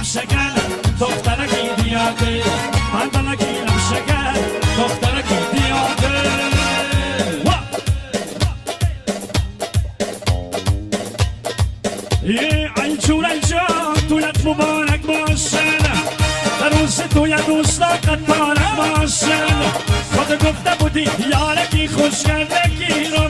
گیرم شکر دخترکی دیاده من بلا گیرم شکر دخترکی دیاده یه انجور انجا دولت مبارک باشن. روز توی دوستا قطارم باشن. خود گفته بودی یارکی خوش کرده گیرم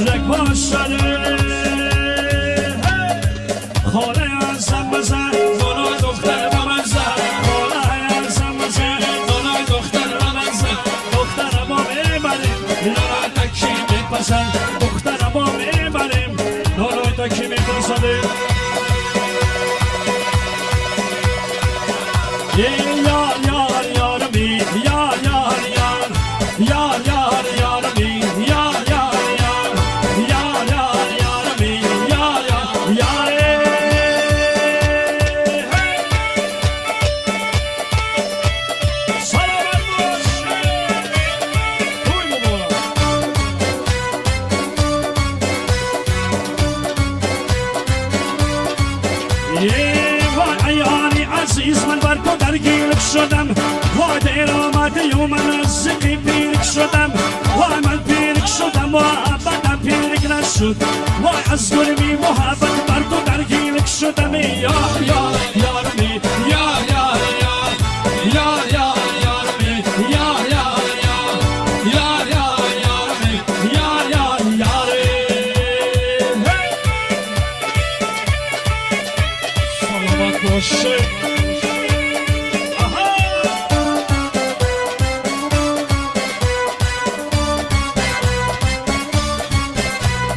مهلک باشده خاله هستم بزن. دلای دختر با من خاله هستم بزن. دلای دختر با من زن. دخترم آمه بده نرا تکی میپسند عزیز من بر تو درگیر شدم. وای دیر آمده و من از پیرک شدم. وای من پیرک شدم و ابدا پیرک نشد. وای از گرمی محبت بر تو درگیر شدم. یا یا یا باشه.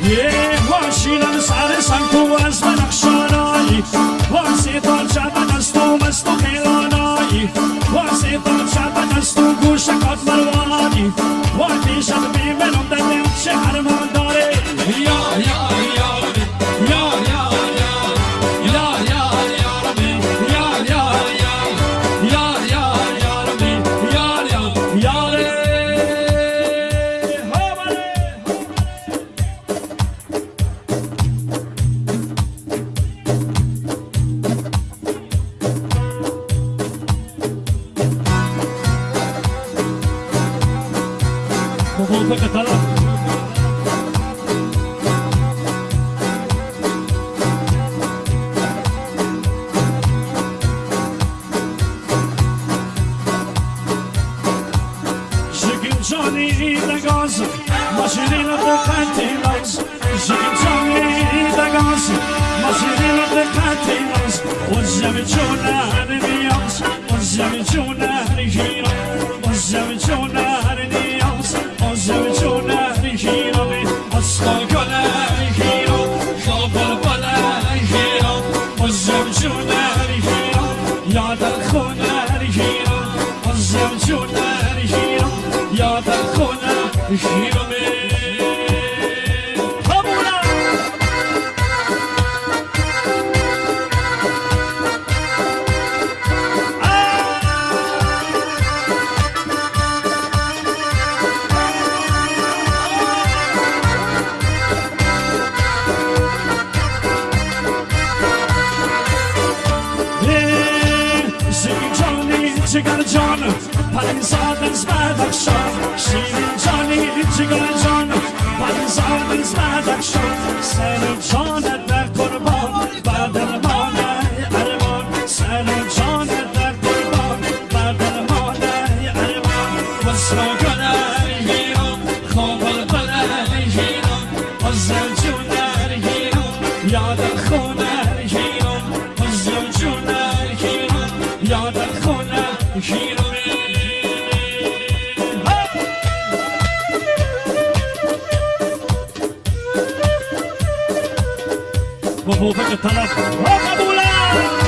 یه ماشینم سر سنگ تو از من اخشانایی. واسه دار شبن از تو مست و خیلانایی واسه دار شبن از تو گوشکات مروانی. وقتی شب بیمنم در نمشه هرمان داره؟ یا Muguza Katala. Zhigim Johnny the Gaz, Mashirina the the Gaz, Mashirina the Kanti Lags. What's the Jonah and the Youngs? What's the Jonah Jonah? خونه رژیرم از زوجون رژیرم یادم خونه رژیرمه She got a John, Parkinson Smadakshon. She and Johnny, she got a John, Parkinson Smadakshon. Sen o John et ver kurban, Badermane Erman. Sen o John et ver kurban, Badermane Erman. Vasma göner yiyon, kovul göner yiyon, Azzel cüner yiyon, yada با بوفق طلب قبولم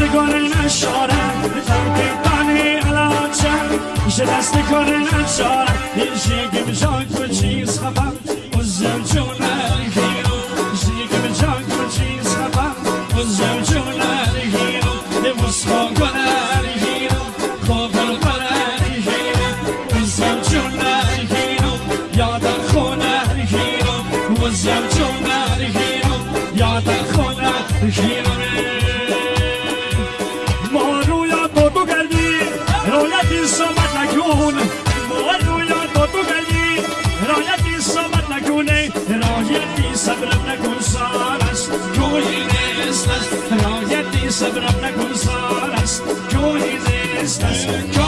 دستگار نشارم دم پیپانی علاچم میشه دستگار نشارم این شیگه بشاید تو چیز خفم صبرم نکن سال است. جوهی زیست است.